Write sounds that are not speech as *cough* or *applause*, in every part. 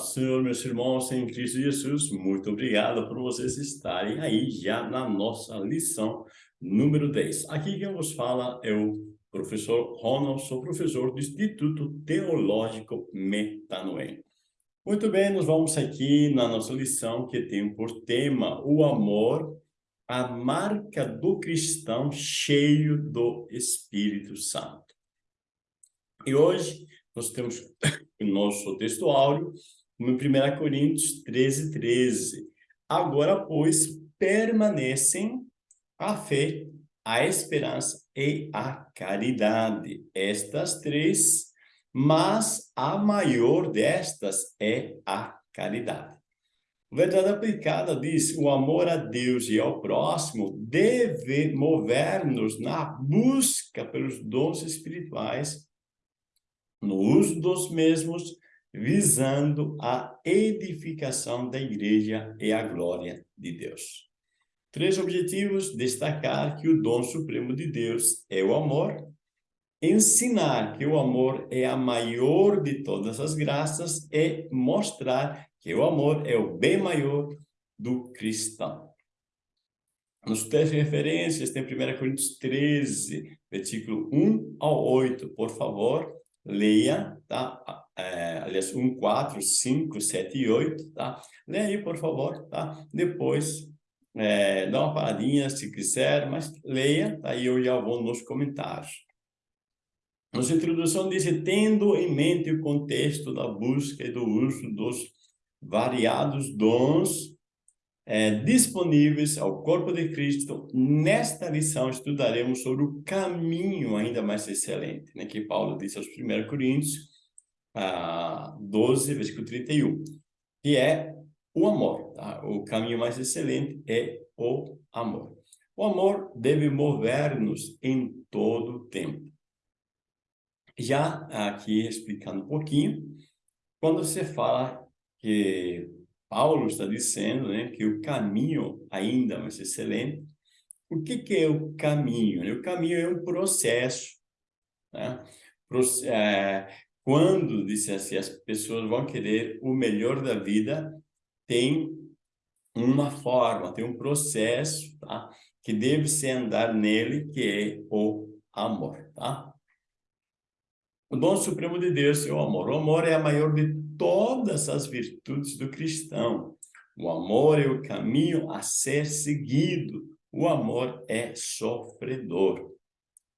Senhor, meus irmãos em Cristo Jesus, muito obrigado por vocês estarem aí já na nossa lição número 10. Aqui quem vos fala é o professor Ronald, sou professor do Instituto Teológico Metanoem. Muito bem, nós vamos aqui na nossa lição que tem por tema o amor, a marca do cristão cheio do Espírito Santo. E hoje nós temos *coughs* o nosso texto áureo, no 1 Coríntios 13, 13. Agora, pois, permanecem a fé, a esperança e a caridade. Estas três, mas a maior destas é a caridade. Verdade aplicada diz, o amor a Deus e ao próximo deve mover-nos na busca pelos dons espirituais no uso dos mesmos, visando a edificação da igreja e a glória de Deus. Três objetivos, destacar que o dom supremo de Deus é o amor, ensinar que o amor é a maior de todas as graças e mostrar que o amor é o bem maior do cristão. Nos três referências, tem 1 Coríntios 13, versículo 1 ao 8, por favor leia, tá? É, aliás, 1, 4, 5, 7 e 8, tá? Leia aí, por favor, tá? Depois, é, dá uma paradinha se quiser, mas leia, tá? E eu já vou nos comentários. Nossa introdução diz, tendo em mente o contexto da busca e do uso dos variados dons é, disponíveis ao corpo de Cristo, nesta lição estudaremos sobre o caminho ainda mais excelente, né, que Paulo disse aos 1 Coríntios ah, 12, versículo 31, que é o amor. Tá? O caminho mais excelente é o amor. O amor deve mover-nos em todo o tempo. Já aqui explicando um pouquinho, quando você fala que Paulo está dizendo né, que o caminho ainda mais excelente. O que, que é o caminho? O caminho é um processo. Né? Quando, disse assim, as pessoas vão querer o melhor da vida, tem uma forma, tem um processo tá? que deve se andar nele, que é o amor. Tá? O dom supremo de Deus é o amor. O amor é a maior de todas as virtudes do cristão. O amor é o caminho a ser seguido. O amor é sofredor.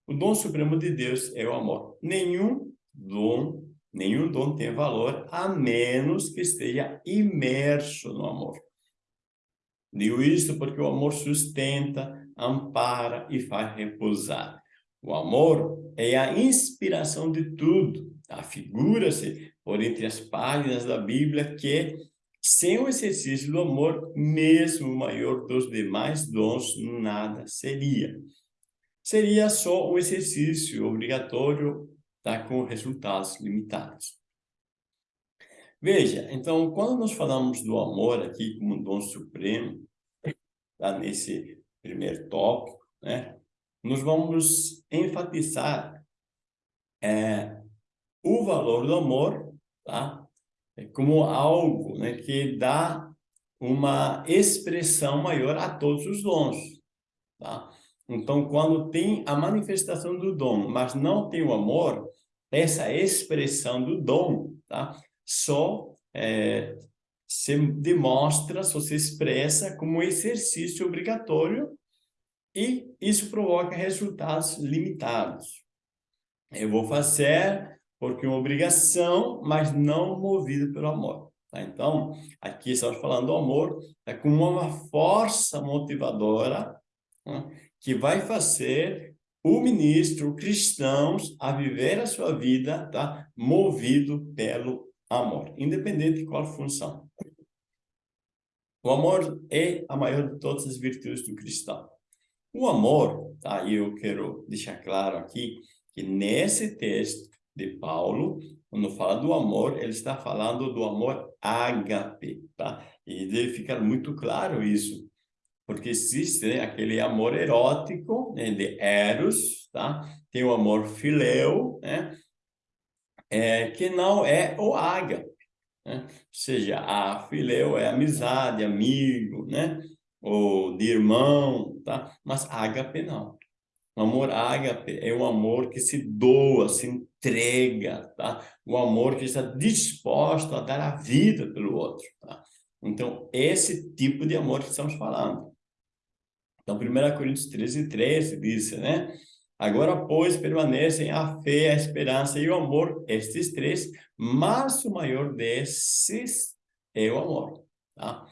O dom supremo de Deus é o amor. Nenhum dom, nenhum dom tem valor a menos que esteja imerso no amor. Digo isso porque o amor sustenta, ampara e faz repousar. O amor é a inspiração de tudo. Afigura-se por entre as páginas da Bíblia que, sem o exercício do amor, mesmo o maior dos demais dons, nada seria. Seria só um exercício obrigatório, tá, com resultados limitados. Veja, então, quando nós falamos do amor aqui como um dom supremo, tá, nesse primeiro tópico, né, nós vamos enfatizar é, o valor do amor, tá? É como algo né, que dá uma expressão maior a todos os dons, tá? Então, quando tem a manifestação do dom, mas não tem o amor, essa expressão do dom, tá? Só é, se demonstra, só se expressa como exercício obrigatório e isso provoca resultados limitados. Eu vou fazer porque é uma obrigação, mas não movido pelo amor. Tá? Então, aqui estamos falando do amor é como uma força motivadora né, que vai fazer o ministro, cristãos, a viver a sua vida tá? movido pelo amor, independente de qual função. O amor é a maior de todas as virtudes do cristão. O amor, tá? E eu quero deixar claro aqui que nesse texto de Paulo, quando fala do amor, ele está falando do amor ágape, tá? E deve ficar muito claro isso, porque existe né, aquele amor erótico, né, de eros, tá? Tem o amor fileu, né? É, que não é o ágape, Né? Ou seja, a filéu é amizade, amigo, né? Ou de irmão, tá? Mas ágape não. O amor ágape é um amor que se doa, se entrega, tá? O amor que está disposto a dar a vida pelo outro, tá? Então, esse tipo de amor que estamos falando. Então, 1 Coríntios 13, 13 diz, né? Agora, pois, permanecem a fé, a esperança e o amor, estes três, mas o maior desses é o amor, tá?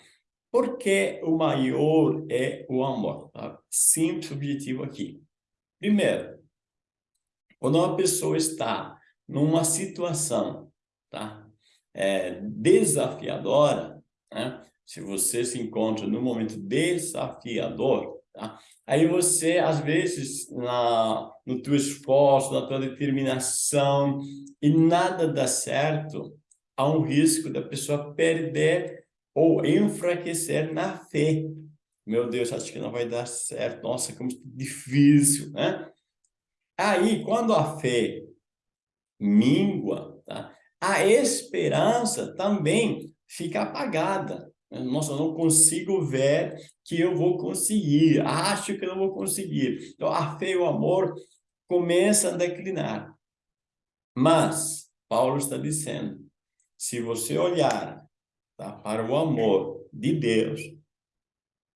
Por que o maior é o amor? Tá? Simples objetivo aqui. Primeiro, quando uma pessoa está numa situação tá? É, desafiadora, né? se você se encontra num momento desafiador, tá? aí você, às vezes, na, no teu esforço, na tua determinação, e nada dá certo, há um risco da pessoa perder ou enfraquecer na fé, meu Deus, acho que não vai dar certo. Nossa, como difícil, né? Aí, quando a fé mingua, tá? a esperança também fica apagada. Nossa, eu não consigo ver que eu vou conseguir. Acho que não vou conseguir. Então, a fé e o amor começam a declinar. Mas, Paulo está dizendo, se você olhar tá, para o amor de Deus,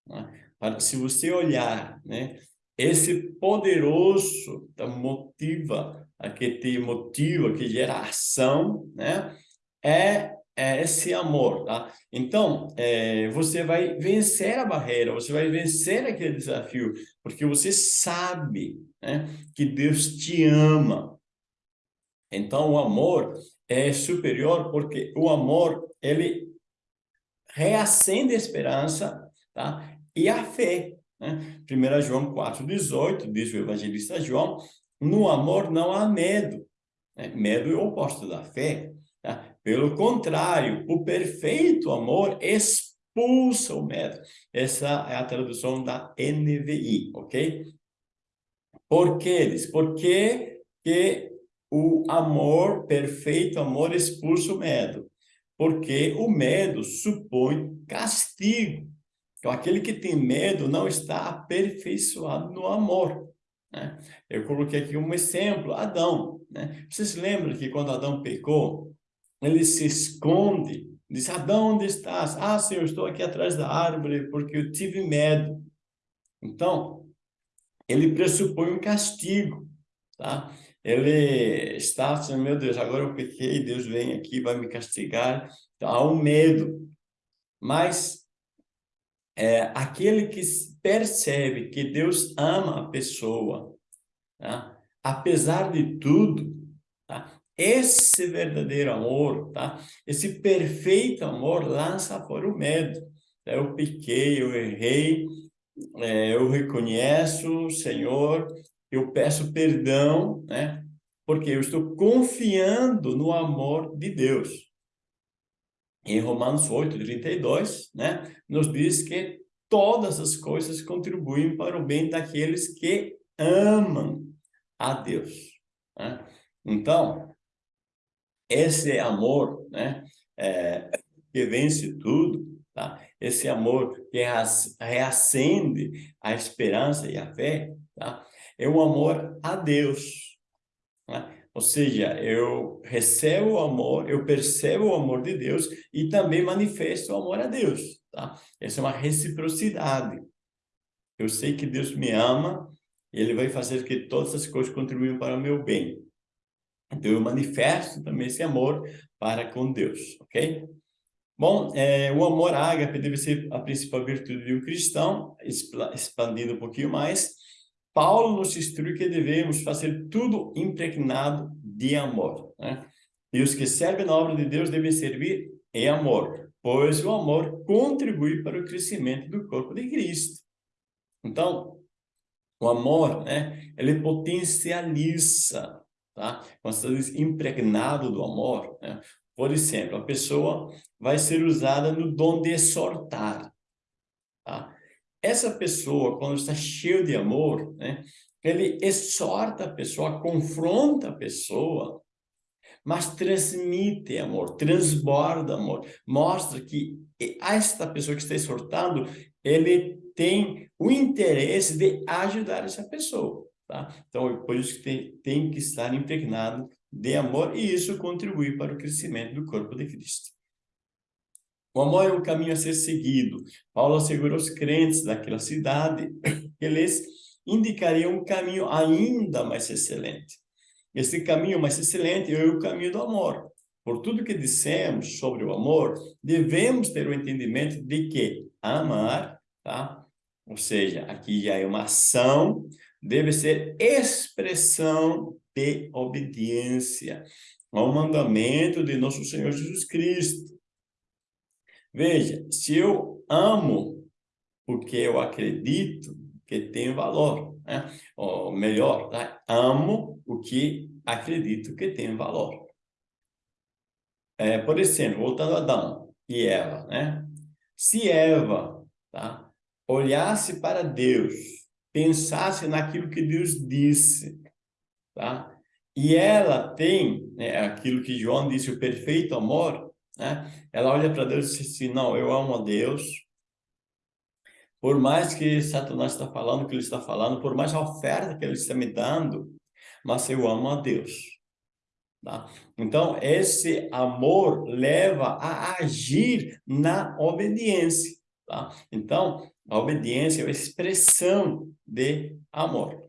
né? Se você olhar, né? esse poderoso tá, motiva, que te motiva, que gera ação, né? é, é esse amor, tá? Então, é, você vai vencer a barreira, você vai vencer aquele desafio, porque você sabe né, que Deus te ama. Então, o amor é superior, porque o amor, ele reacende a esperança, tá? e a fé. Né? 1 João 4,18, diz o evangelista João, no amor não há medo. Né? Medo é o oposto da fé. Pelo contrário, o perfeito amor expulsa o medo. Essa é a tradução da NVI, ok? Por que eles? Porque que o amor, perfeito amor, expulsa o medo. Porque o medo supõe castigo. Então, aquele que tem medo não está aperfeiçoado no amor. Né? Eu coloquei aqui um exemplo, Adão. Né? Vocês lembram que quando Adão pecou, ele se esconde, diz, Adão, onde estás? Ah, Senhor, estou aqui atrás da árvore porque eu tive medo. Então, ele pressupõe um castigo, tá? Ele está assim, meu Deus, agora eu pequei, Deus vem aqui, vai me castigar. Então, há um medo. Mas é aquele que percebe que Deus ama a pessoa, tá? apesar de tudo, tá? Esse verdadeiro amor, tá? esse perfeito amor lança fora o medo. Eu pequei, eu errei, é, eu reconheço, Senhor, eu peço perdão, né? porque eu estou confiando no amor de Deus em Romanos 8, 32, né, nos diz que todas as coisas contribuem para o bem daqueles que amam a Deus. Né? Então, esse amor né, é, que vence tudo, tá? esse amor que reacende a esperança e a fé, tá? é o amor a Deus. Né? Ou seja, eu recebo o amor, eu percebo o amor de Deus e também manifesto o amor a Deus, tá? Essa é uma reciprocidade. Eu sei que Deus me ama e Ele vai fazer que todas as coisas contribuam para o meu bem. Então, eu manifesto também esse amor para com Deus, ok? Bom, é, o amor ágape deve ser a principal virtude de um cristão, expandindo um pouquinho mais, Paulo nos instrui que devemos fazer tudo impregnado de amor. Né? E os que servem na obra de Deus devem servir em amor, pois o amor contribui para o crescimento do corpo de Cristo. Então, o amor, né, ele potencializa, tá? Quando você diz impregnado do amor, né? por exemplo, a pessoa vai ser usada no dom de exortar, tá? Essa pessoa, quando está cheio de amor, né, ele exorta a pessoa, confronta a pessoa, mas transmite amor, transborda amor, mostra que esta pessoa que está exortando, ele tem o interesse de ajudar essa pessoa, tá? Então, por isso que tem, tem que estar impregnado de amor e isso contribui para o crescimento do corpo de Cristo. O amor é um caminho a ser seguido. Paulo assegurou aos crentes daquela cidade *coughs* que eles indicariam um caminho ainda mais excelente. Esse caminho mais excelente é o caminho do amor. Por tudo que dissemos sobre o amor, devemos ter o entendimento de que amar, tá? ou seja, aqui já é uma ação, deve ser expressão de obediência ao mandamento de nosso Senhor Jesus Cristo. Veja, se eu amo o que eu acredito que tem valor, né? ou melhor, tá? amo o que acredito que tem valor. É, por exemplo, voltando a Adão e Eva, né? Se Eva tá? olhasse para Deus, pensasse naquilo que Deus disse, tá? E ela tem né, aquilo que João disse, o perfeito amor, né? Ela olha para Deus e diz assim, não, eu amo a Deus. Por mais que Satanás está falando o que ele está falando, por mais a oferta que ele está me dando, mas eu amo a Deus. Tá? Então, esse amor leva a agir na obediência. Tá? Então, a obediência é a expressão de amor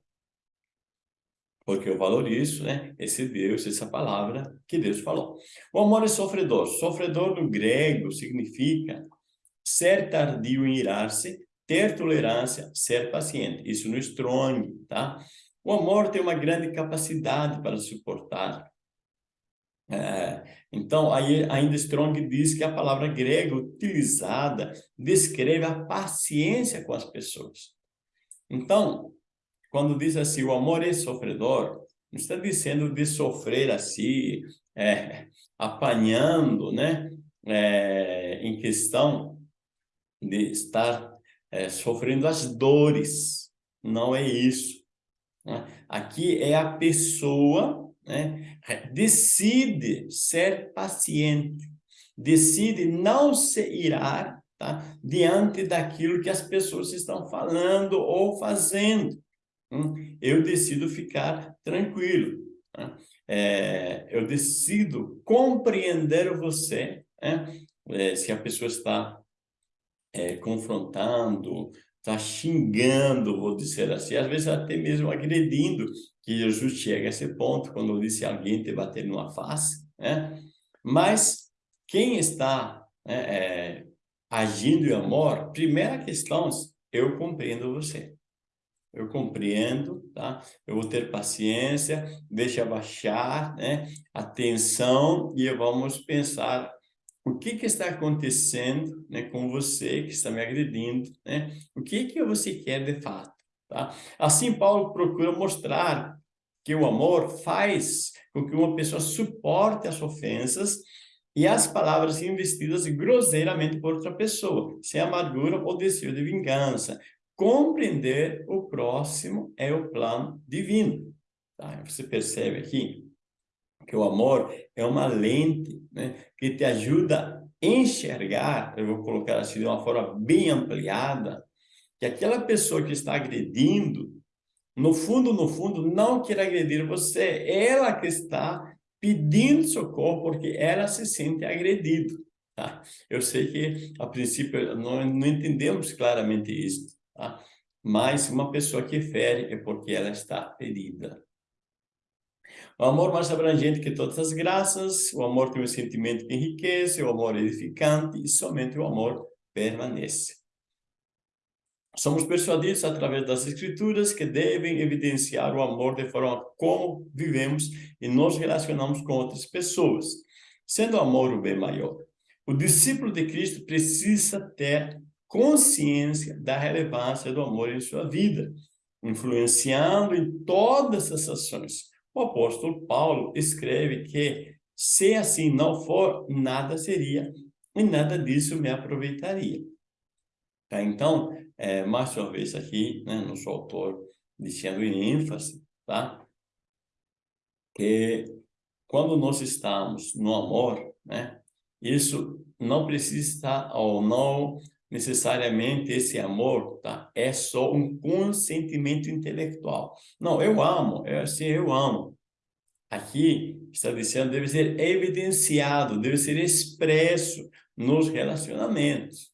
porque eu valorizo né, esse Deus, essa palavra que Deus falou. O amor é sofredor. Sofredor no grego significa ser tardio em irar-se, ter tolerância, ser paciente. Isso no Strong, tá? O amor tem uma grande capacidade para suportar. É, então, aí, ainda Strong diz que a palavra grega utilizada descreve a paciência com as pessoas. Então, quando diz assim, o amor é sofredor, não está dizendo de sofrer assim, é, apanhando, né? É, em questão de estar é, sofrendo as dores. Não é isso. Né? Aqui é a pessoa né? decide ser paciente, decide não se irar tá? diante daquilo que as pessoas estão falando ou fazendo. Hum, eu decido ficar tranquilo. Né? É, eu decido compreender você, né? é, se a pessoa está é, confrontando, está xingando, vou dizer assim, às vezes até mesmo agredindo, que Jesus chega a esse ponto, quando disse alguém te bater numa face, né? mas quem está né, é, agindo em amor, primeira questão, eu compreendo você eu compreendo, tá? Eu vou ter paciência, deixa abaixar, né? Atenção e vamos pensar o que que está acontecendo, né, com você que está me agredindo, né? O que que você quer de fato, tá? Assim Paulo procura mostrar que o amor faz com que uma pessoa suporte as ofensas e as palavras investidas grosseiramente por outra pessoa, sem amargura ou desejo de vingança, compreender o próximo é o plano divino. Tá? Você percebe aqui que o amor é uma lente né, que te ajuda a enxergar, eu vou colocar assim de uma forma bem ampliada, que aquela pessoa que está agredindo, no fundo, no fundo, não quer agredir você, ela que está pedindo socorro porque ela se sente agredida. Tá? Eu sei que, a princípio, não, não entendemos claramente isso, Tá? Mas uma pessoa que fere é porque ela está ferida. O amor mais abrangente que todas as graças, o amor tem um sentimento que enriquece, o amor é edificante e somente o amor permanece. Somos persuadidos através das escrituras que devem evidenciar o amor de forma como vivemos e nos relacionamos com outras pessoas, sendo o amor o bem maior. O discípulo de Cristo precisa ter consciência da relevância do amor em sua vida, influenciando em todas as ações. O apóstolo Paulo escreve que se assim não for, nada seria e nada disso me aproveitaria. Tá? Então, é, mais uma vez aqui, né, nosso autor dizendo em ênfase, tá? que quando nós estamos no amor, né? Isso não precisa estar ou não necessariamente esse amor, tá? É só um consentimento intelectual. Não, eu amo, é assim, eu amo. Aqui está dizendo deve ser evidenciado, deve ser expresso nos relacionamentos.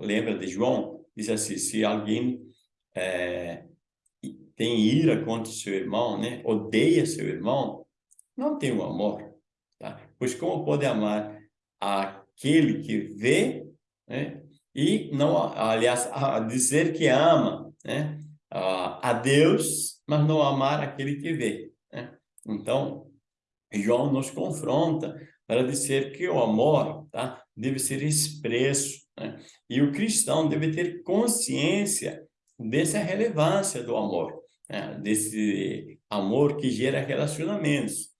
Lembra de João? Diz assim, se alguém é, tem ira contra seu irmão, né? Odeia seu irmão, não tem o amor, tá? Pois como pode amar aquele que vê, né? E não, aliás, a dizer que ama, né? A Deus, mas não amar aquele que vê, né? Então, João nos confronta para dizer que o amor, tá? Deve ser expresso, né? E o cristão deve ter consciência dessa relevância do amor, né? desse amor que gera relacionamentos.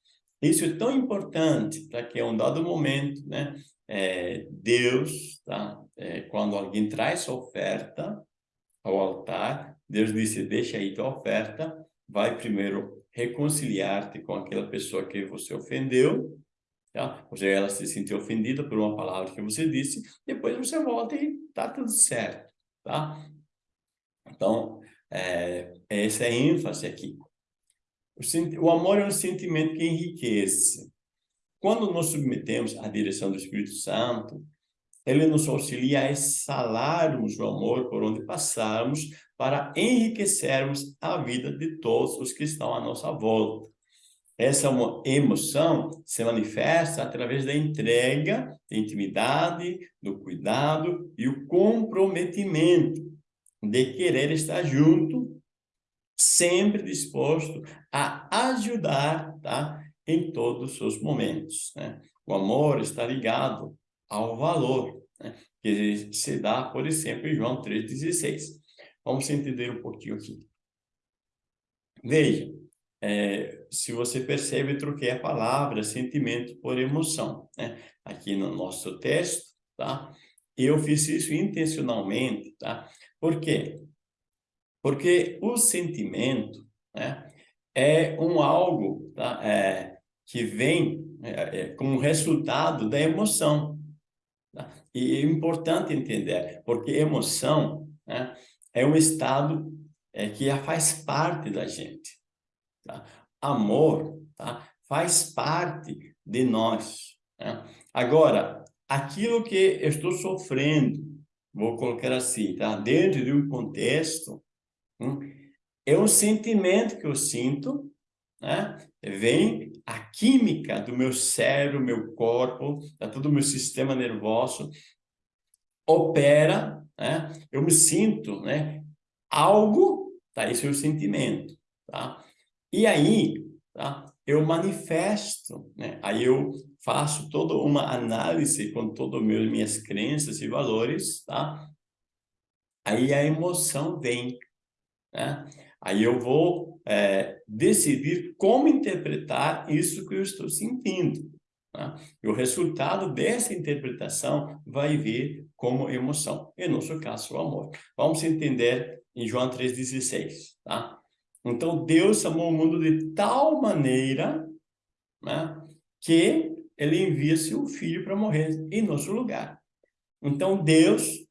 Isso é tão importante para que, em um dado momento, né, é, Deus, tá, é, quando alguém traz sua oferta ao altar, Deus disse, deixa aí tua oferta, vai primeiro reconciliar-te com aquela pessoa que você ofendeu, tá? ou seja, ela se sentiu ofendida por uma palavra que você disse, depois você volta e tá tudo certo, tá? Então, é, essa é a ênfase aqui. O, o amor é um sentimento que enriquece. Quando nos submetemos à direção do Espírito Santo, ele nos auxilia a exalarmos o amor por onde passarmos para enriquecermos a vida de todos os que estão à nossa volta. Essa emoção se manifesta através da entrega, da intimidade, do cuidado e o comprometimento de querer estar junto, sempre disposto a ajudar, tá? Em todos os momentos, né? O amor está ligado ao valor, né? Que se dá, por exemplo, em João 3,16. Vamos entender um pouquinho aqui. Veja, é, se você percebe, troquei a palavra sentimento por emoção, né? Aqui no nosso texto, tá? Eu fiz isso intencionalmente, tá? Por quê? Porque o sentimento né, é um algo tá, é, que vem é, é, como resultado da emoção. E é importante entender, porque emoção né, é um estado é, que já faz parte da gente. Tá? Amor tá? faz parte de nós. Né? Agora, aquilo que eu estou sofrendo, vou colocar assim, tá? Dentro de um contexto, hum, é um sentimento que eu sinto, né? Vem a química do meu cérebro, meu corpo, tá? todo o meu sistema nervoso opera, né? Eu me sinto, né? Algo, tá? Esse é o sentimento, tá? E aí, tá? Eu manifesto, né? Aí eu faço toda uma análise com todas as minhas crenças e valores, tá? Aí a emoção vem, né? Aí eu vou é, decidir como interpretar isso que eu estou sentindo. Né? E o resultado dessa interpretação vai vir como emoção. E no nosso caso, o amor. Vamos entender em João 3,16, tá? Então, Deus amou o mundo de tal maneira né, que ele envia seu filho para morrer em nosso lugar. Então, Deus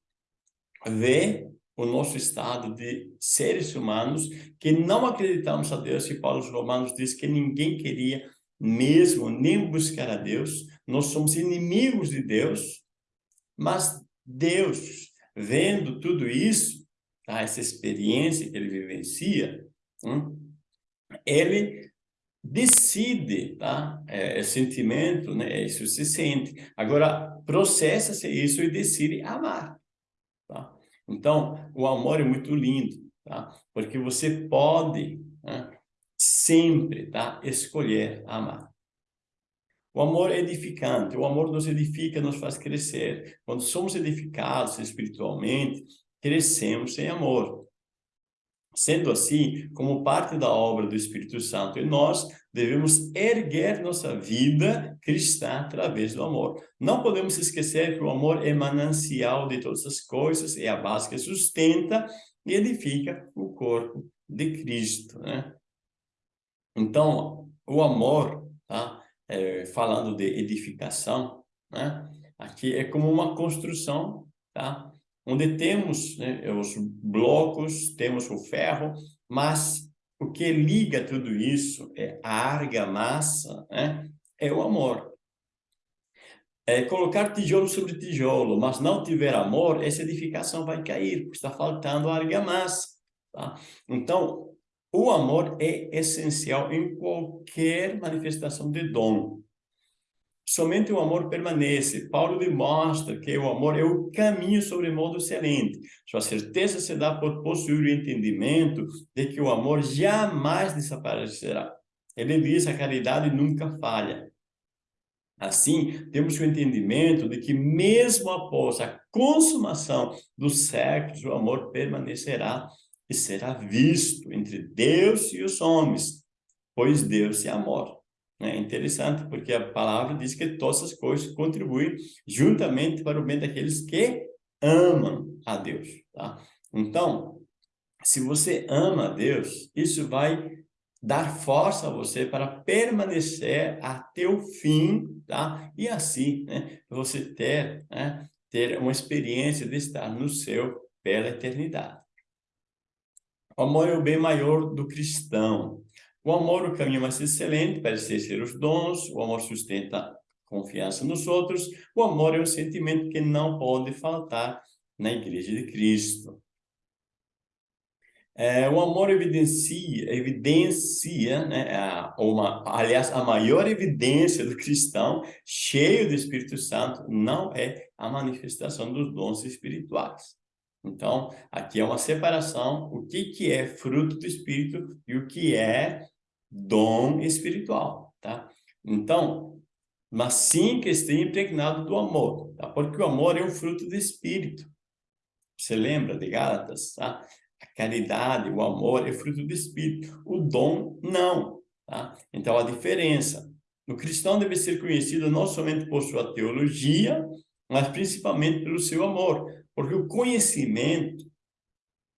vê o nosso estado de seres humanos que não acreditamos a Deus, e Paulo aos Romanos diz que ninguém queria mesmo nem buscar a Deus, nós somos inimigos de Deus, mas Deus, vendo tudo isso, tá, essa experiência que ele vivencia, hum, ele decide, tá? É, é sentimento, né? Isso se sente. Agora, processa-se isso e decide amar, tá? Então, o amor é muito lindo, tá? Porque você pode né, sempre, tá? Escolher amar. O amor é edificante, o amor nos edifica, nos faz crescer. Quando somos edificados espiritualmente, crescemos em amor. Sendo assim, como parte da obra do Espírito Santo em nós, devemos erguer nossa vida cristã através do amor. Não podemos esquecer que o amor é manancial de todas as coisas, é a base que sustenta e edifica o corpo de Cristo. Né? Então, o amor tá? é, falando de edificação, né? Aqui é como uma construção, tá? Onde temos né, os blocos, temos o ferro, mas o que liga tudo isso é a argamassa, né? É o amor. É colocar tijolo sobre tijolo, mas não tiver amor, essa edificação vai cair, porque está faltando argamassa. Tá? Então, o amor é essencial em qualquer manifestação de dom. Somente o amor permanece. Paulo demonstra que o amor é o caminho sobre modo excelente. Sua certeza se dá por possuir o entendimento de que o amor jamais desaparecerá. Ele diz a caridade nunca falha. Assim, temos o entendimento de que mesmo após a consumação dos séculos, o amor permanecerá e será visto entre Deus e os homens, pois Deus é amor. É interessante, porque a palavra diz que todas as coisas contribuem juntamente para o bem daqueles que amam a Deus. Tá? Então, se você ama a Deus, isso vai dar força a você para permanecer até o fim, tá? E assim, né, você ter, né, ter uma experiência de estar no céu pela eternidade. O amor é o bem maior do cristão. O amor, o caminho mais excelente, parece ser os dons. O amor sustenta confiança nos outros. O amor é um sentimento que não pode faltar na Igreja de Cristo. É, o amor evidencia, evidencia né, a, uma, aliás, a maior evidência do cristão cheio do Espírito Santo não é a manifestação dos dons espirituais. Então, aqui é uma separação, o que, que é fruto do Espírito e o que é dom espiritual, tá? Então, mas sim que esteja impregnado do amor, tá? Porque o amor é um fruto do Espírito. Você lembra de Gálatas, tá? A caridade, o amor é fruto do Espírito. O dom, não, tá? Então, a diferença. O cristão deve ser conhecido não somente por sua teologia, mas principalmente pelo seu amor. Porque o conhecimento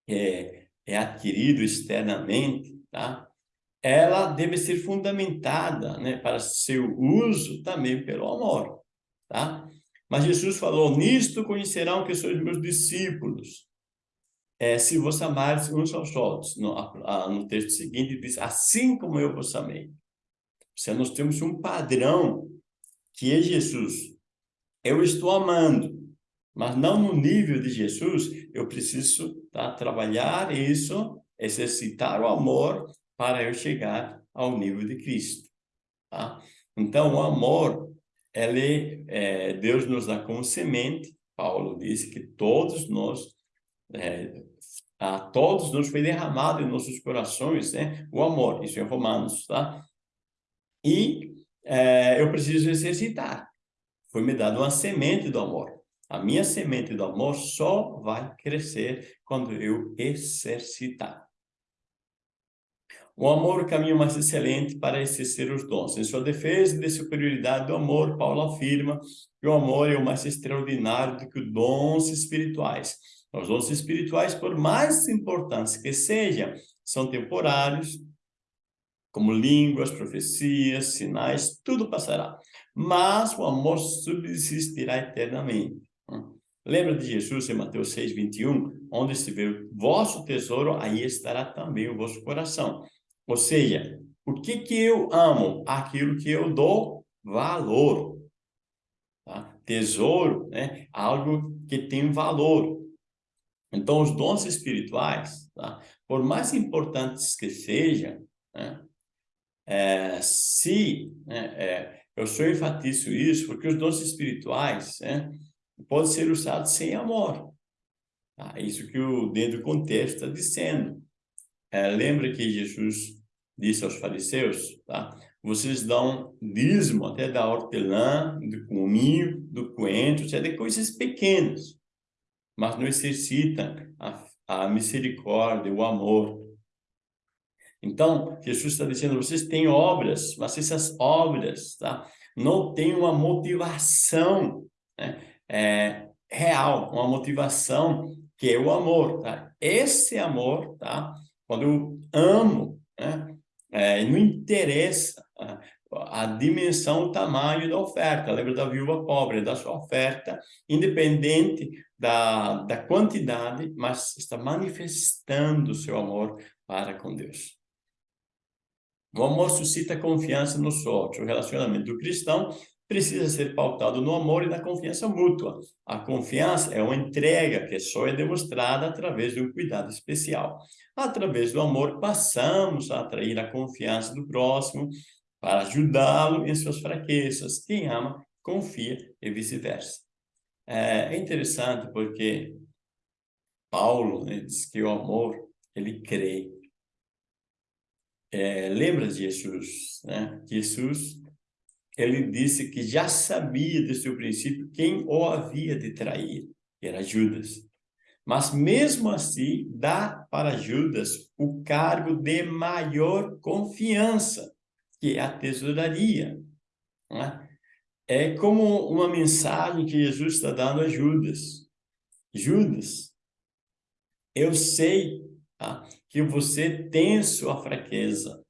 é, é adquirido externamente, tá? Ela deve ser fundamentada né, para seu uso também pelo amor. Tá? Mas Jesus falou, nisto conhecerão que sois meus discípulos, é, se vos amares uns aos outros. No, a, no texto seguinte diz, assim como eu vos amei. Se nós temos um padrão que é Jesus. Eu estou amando, mas não no nível de Jesus, eu preciso tá, trabalhar isso, exercitar o amor para eu chegar ao nível de Cristo. Tá? Então, o amor, ele, é, Deus nos dá como semente, Paulo disse que todos nós, é, a todos nos foi derramado em nossos corações né? o amor, isso é Romanos, tá? E é, eu preciso exercitar. Foi me dado uma semente do amor. A minha semente do amor só vai crescer quando eu exercitar. O amor é o caminho mais excelente para exercer os dons. Em sua defesa de superioridade do amor, Paulo afirma que o amor é o mais extraordinário do que os dons espirituais. Os dons espirituais, por mais importantes que sejam, são temporários, como línguas, profecias, sinais, tudo passará. Mas o amor subsistirá eternamente. Lembra de Jesus em Mateus 6, 21? Onde estiver o vosso tesouro, aí estará também o vosso coração. Ou seja, o que que eu amo? Aquilo que eu dou valor. Tá? Tesouro, né? Algo que tem valor. Então, os dons espirituais, tá? por mais importantes que sejam, né? é, se né, é, eu só enfatizo isso porque os dons espirituais, né? pode ser usado sem amor. Tá? Isso que o dentro do contexto está dizendo. É, lembra que Jesus disse aos fariseus, tá? Vocês dão dízimo até da hortelã, do cominho, do coentro, até de coisas pequenas, mas não exercitam a, a misericórdia, o amor. Então, Jesus está dizendo, vocês têm obras, mas essas obras, tá? Não têm uma motivação, né? é, real, uma motivação que é o amor, tá? Esse amor, tá? Quando eu amo, né? É, não interessa a dimensão, o tamanho da oferta. Lembra da viúva pobre, da sua oferta, independente da, da quantidade, mas está manifestando o seu amor para com Deus. O amor suscita confiança nos outros. O relacionamento do cristão precisa ser pautado no amor e na confiança mútua. A confiança é uma entrega que só é demonstrada através de um cuidado especial. Através do amor, passamos a atrair a confiança do próximo para ajudá-lo em suas fraquezas. Quem ama, confia e vice-versa. É interessante porque Paulo né, diz que o amor, ele crê. É, lembra de Jesus, né? Jesus ele disse que já sabia desde o princípio quem o havia de trair, que era Judas. Mas mesmo assim, dá para Judas o cargo de maior confiança, que é a tesouraria. É? é como uma mensagem que Jesus está dando a Judas. Judas, eu sei tá, que você tem sua fraqueza,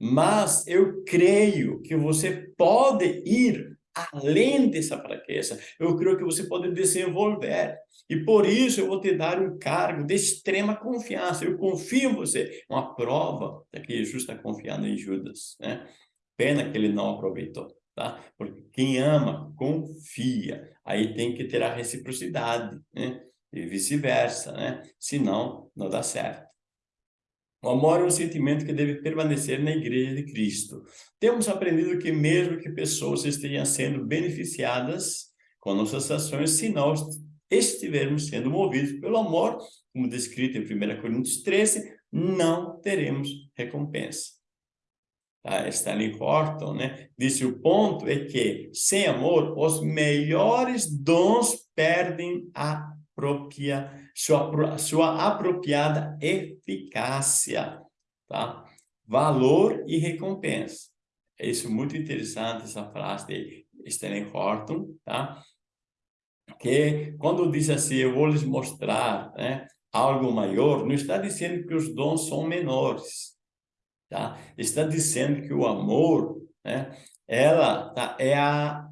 mas eu creio que você pode ir além dessa fraqueza. Eu creio que você pode desenvolver. E por isso eu vou te dar um cargo de extrema confiança. Eu confio em você. Uma prova de que Jesus está confiando em Judas. Né? Pena que ele não aproveitou. Tá? Porque quem ama, confia. Aí tem que ter a reciprocidade. Né? E vice-versa. Né? Senão, não dá certo. O amor é um sentimento que deve permanecer na igreja de Cristo. Temos aprendido que mesmo que pessoas estejam sendo beneficiadas com nossas ações, se nós estivermos sendo movidos pelo amor, como descrito em 1 Coríntios 13, não teremos recompensa. Tá? Stanley Horton né, disse o ponto é que, sem amor, os melhores dons perdem a propria, sua, sua apropriada eficácia, tá? Valor e recompensa. É isso muito interessante, essa frase de Stanley Horton, tá? Que quando diz assim, eu vou lhes mostrar né, algo maior, não está dizendo que os dons são menores, tá? Está dizendo que o amor, né, ela tá, é a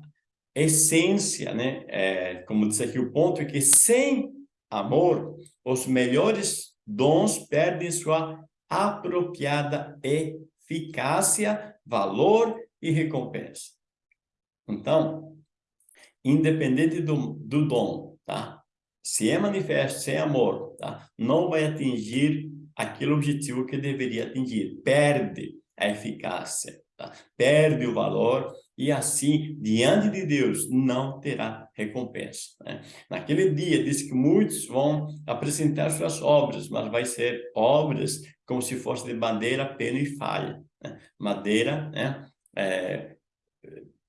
essência, né? É, como diz aqui, o ponto é que sem amor, os melhores dons perdem sua apropriada eficácia, valor e recompensa. Então, independente do, do dom, tá? Se é manifesto sem amor, tá? Não vai atingir aquele objetivo que deveria atingir. Perde a eficácia, tá? Perde o valor e assim, diante de Deus, não terá recompensa. Né? Naquele dia, diz que muitos vão apresentar suas obras, mas vai ser obras como se fosse de madeira, pena e falha. Né? Madeira, né? É,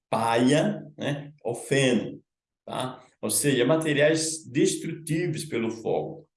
paia, né? ou feno, tá? Ou seja, materiais destrutíveis pelo fogo.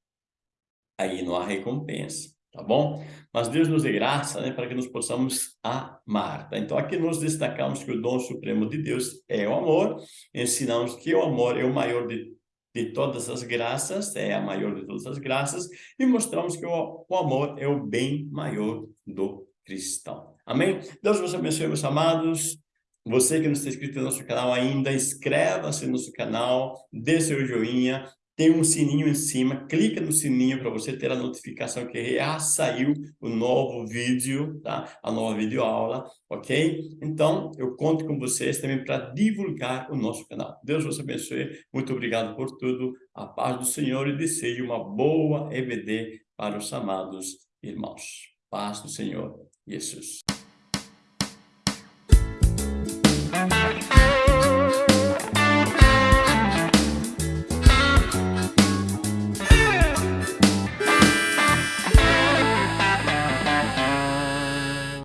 Aí não há recompensa tá bom? Mas Deus nos dê graça, né, para que nós possamos amar, tá? Então, aqui nós destacamos que o dom supremo de Deus é o amor, ensinamos que o amor é o maior de, de todas as graças, é a maior de todas as graças, e mostramos que o, o amor é o bem maior do cristão. Amém? Deus vos abençoe, meus amados. Você que não está inscrito no nosso canal ainda, inscreva-se no nosso canal, dê seu joinha, tem um sininho em cima, clica no sininho para você ter a notificação que já saiu o novo vídeo, tá? A nova videoaula, ok? Então, eu conto com vocês também para divulgar o nosso canal. Deus vos abençoe, muito obrigado por tudo, a paz do Senhor e desejo uma boa EBD para os amados irmãos. Paz do Senhor, Jesus.